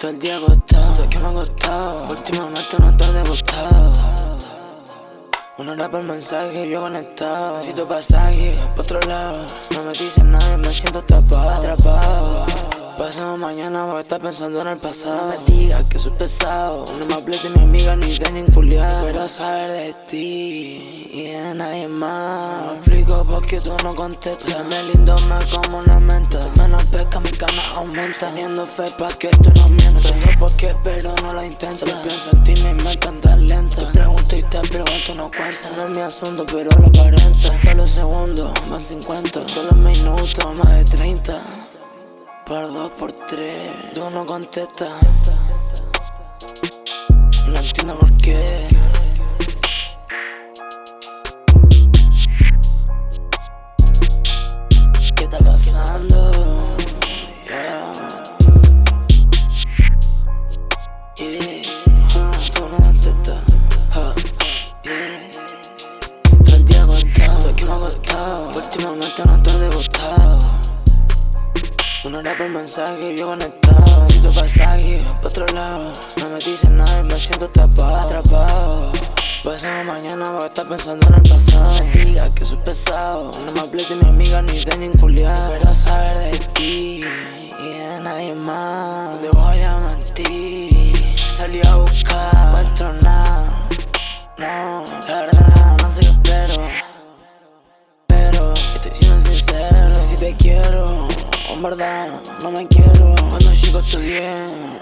Todo el día agotado, que me ha costado. Últimamente una tarde agotado. Una hora por mensaje, yo conectado. Necesito pasaje, pa' otro lado. No me dicen nada, me siento atrapado. atrapado. Pasamos mañana voy a estar pensando en el pasado. No me digas que soy pesado. No me hables de mi amiga ni de ningún culiado. Quiero saber de ti y de nadie más. No explico por qué tú no contestas. me lindo, me como una menta. Menos pesca, mi cana aumenta. Teniendo fe pa' que tú no mientas. Tengo por qué, pero no lo intento. Solo pienso en ti, me inventan tan lento. Te pregunto y te pregunto, no cuesta. No es mi asunto, pero lo aparenta. Todos los segundos, más 50. Todos los minutos, más de 30. Por dos, por tres, tú no contestas. No entiendo por. ¿Qué Últimamente una tarde agotado. Una hora por mensaje, yo conectado. Necesito pasaje, pa' otro lado No me dicen nada y me siento atrapado, atrapado. Pasado mañana voy a estar pensando en el pasado. No me digas que soy pesado. No me hables de mi amiga ni de ningún culiado Quiero saber de ti y de nadie más. No voy a mentir Salí a buscar, no encuentro nada te quiero en verdad, no me quiero. Cuando chico estudié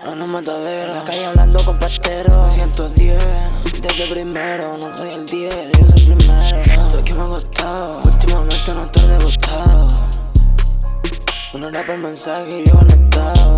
en un matadero. En la calle hablando con pasteros. 110, desde primero No soy el 10, yo soy el primero. Todo que me ha costado Últimamente no estoy degustado. Una hora por mensaje y yo conectado